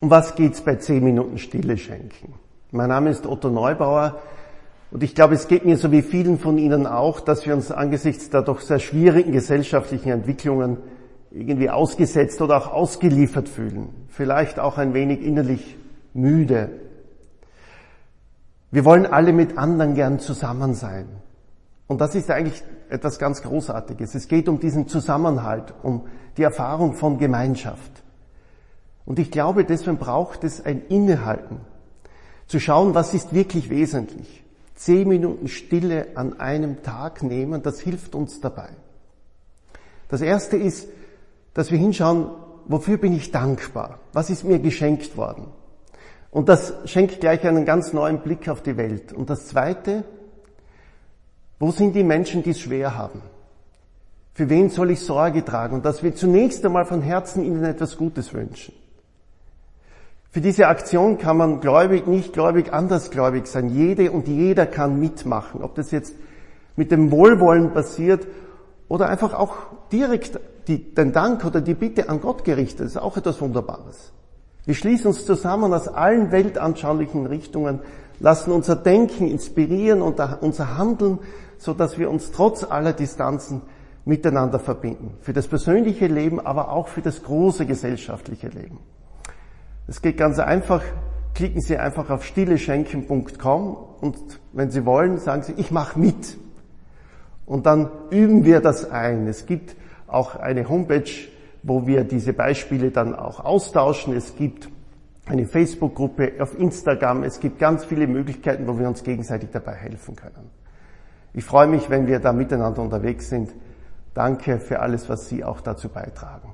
Um was geht's bei 10 Minuten Stille schenken? Mein Name ist Otto Neubauer und ich glaube, es geht mir so wie vielen von Ihnen auch, dass wir uns angesichts der doch sehr schwierigen gesellschaftlichen Entwicklungen irgendwie ausgesetzt oder auch ausgeliefert fühlen. Vielleicht auch ein wenig innerlich müde. Wir wollen alle mit anderen gern zusammen sein. Und das ist eigentlich etwas ganz Großartiges. Es geht um diesen Zusammenhalt, um die Erfahrung von Gemeinschaft. Und ich glaube, deswegen braucht es ein Innehalten, zu schauen, was ist wirklich wesentlich. Zehn Minuten Stille an einem Tag nehmen, das hilft uns dabei. Das erste ist, dass wir hinschauen, wofür bin ich dankbar? Was ist mir geschenkt worden? Und das schenkt gleich einen ganz neuen Blick auf die Welt. Und das zweite, wo sind die Menschen, die es schwer haben? Für wen soll ich Sorge tragen? Und dass wir zunächst einmal von Herzen ihnen etwas Gutes wünschen. Für diese Aktion kann man gläubig, nicht gläubig, andersgläubig sein. Jede und jeder kann mitmachen. Ob das jetzt mit dem Wohlwollen passiert oder einfach auch direkt die, den Dank oder die Bitte an Gott gerichtet, ist auch etwas Wunderbares. Wir schließen uns zusammen aus allen weltanschaulichen Richtungen, lassen unser Denken inspirieren und unser Handeln, so dass wir uns trotz aller Distanzen miteinander verbinden. Für das persönliche Leben, aber auch für das große gesellschaftliche Leben. Es geht ganz einfach. Klicken Sie einfach auf stilleschenken.com und wenn Sie wollen, sagen Sie, ich mache mit. Und dann üben wir das ein. Es gibt auch eine Homepage, wo wir diese Beispiele dann auch austauschen. Es gibt eine Facebook-Gruppe auf Instagram. Es gibt ganz viele Möglichkeiten, wo wir uns gegenseitig dabei helfen können. Ich freue mich, wenn wir da miteinander unterwegs sind. Danke für alles, was Sie auch dazu beitragen.